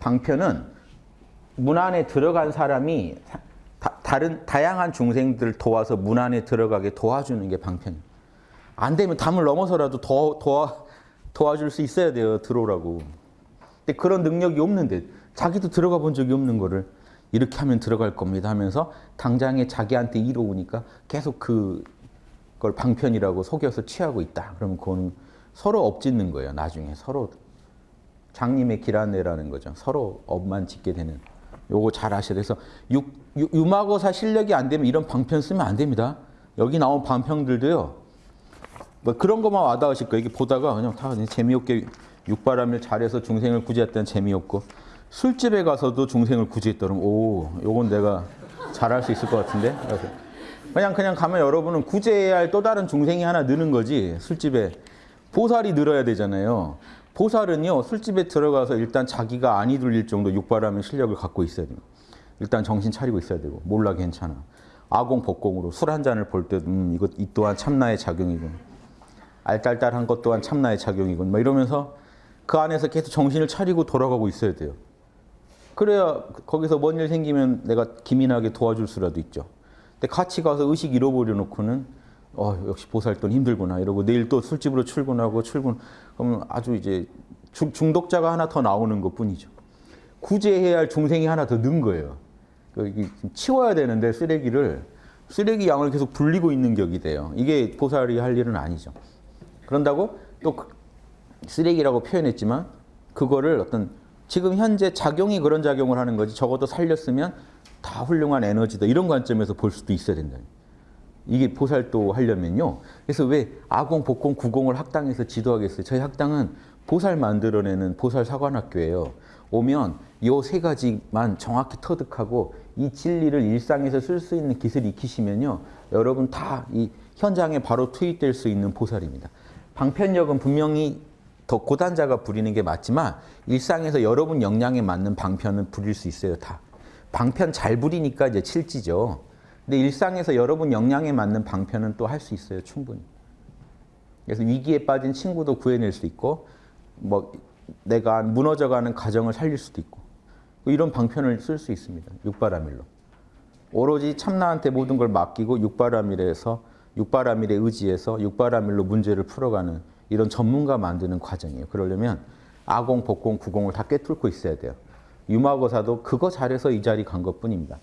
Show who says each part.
Speaker 1: 방편은 문 안에 들어간 사람이 다, 른 다양한 중생들 도와서 문 안에 들어가게 도와주는 게 방편이에요. 안 되면 담을 넘어서라도 더 도와, 도와줄 수 있어야 돼요. 들어오라고. 근데 그런 능력이 없는데 자기도 들어가 본 적이 없는 거를 이렇게 하면 들어갈 겁니다 하면서 당장에 자기한테 이로우니까 계속 그걸 방편이라고 속여서 취하고 있다. 그러면 그거는 서로 업짓는 거예요. 나중에 서로 장님의 길안내라는 거죠. 서로 업만 짓게 되는. 요거 잘 아셔야 돼서 유, 유, 마고사 실력이 안 되면 이런 방편 쓰면 안 됩니다. 여기 나온 방편들도요. 뭐 그런 것만 와닿으실 거예요. 이게 보다가 그냥 다 재미없게 육바람을 잘해서 중생을 구제했다는 재미없고 술집에 가서도 중생을 구제했다 그러면 오, 요건 내가 잘할 수 있을 것 같은데. 그냥 그냥 가면 여러분은 구제해야 할 또 다른 중생이 하나 느는 거지. 술집에 보살이 늘어야 되잖아요. 보살은요 술집에 들어가서 일단 자기가 안이 들릴 정도 육바람의 실력을 갖고 있어야 돼요. 일단 정신 차리고 있어야 되고 몰라 괜찮아. 아공 복공으로 술 한 잔을 볼 때도 음, 이것 이 또한 참나의 작용이군. 알딸딸한 것 또한 참나의 작용이군. 막 이러면서 그 안에서 계속 정신을 차리고 돌아가고 있어야 돼요. 그래야 거기서 뭔 일 생기면 내가 기민하게 도와줄 수라도 있죠. 근데 같이 가서 의식 잃어버려 놓고는 어, 역시 보살돈 힘들구나 이러고 내일 또 술집으로 출근하고 출근 그러면 아주 이제 중독자가 하나 더 나오는 것 뿐이죠. 구제해야 할 중생이 하나 더 는 거예요. 그 치워야 되는데 쓰레기를 쓰레기 양을 계속 불리고 있는 격이 돼요. 이게 보살이 할 일은 아니죠. 그런다고 또그 쓰레기라고 표현했지만 그거를 어떤 지금 현재 작용이 그런 작용을 하는 거지 적어도 살렸으면 다 훌륭한 에너지다 이런 관점에서 볼 수도 있어야 된다. 이게 보살도 하려면요. 그래서 왜 아공, 복공, 구공을 학당에서 지도하겠어요? 저희 학당은 보살 만들어내는 보살 사관학교예요. 오면 요 세 가지만 정확히 터득하고 이 진리를 일상에서 쓸 수 있는 기술 익히시면요. 여러분 다 이 현장에 바로 투입될 수 있는 보살입니다. 방편력은 분명히 더 고단자가 부리는 게 맞지만 일상에서 여러분 역량에 맞는 방편은 부릴 수 있어요. 다. 방편 잘 부리니까 이제 칠지죠. 근데 일상에서 여러분 역량에 맞는 방편은 또 할 수 있어요. 충분히. 그래서 위기에 빠진 친구도 구해낼 수 있고 뭐 내가 무너져가는 가정을 살릴 수도 있고 이런 방편을 쓸 수 있습니다. 육바라밀로. 오로지 참나한테 모든 걸 맡기고 육바라밀에서 육바라밀에 의지해서 육바라밀로 문제를 풀어가는 이런 전문가 만드는 과정이에요. 그러려면 아공, 복공, 구공을 다 꿰뚫고 있어야 돼요. 유마고사도 그거 잘해서 이 자리 간 것뿐입니다.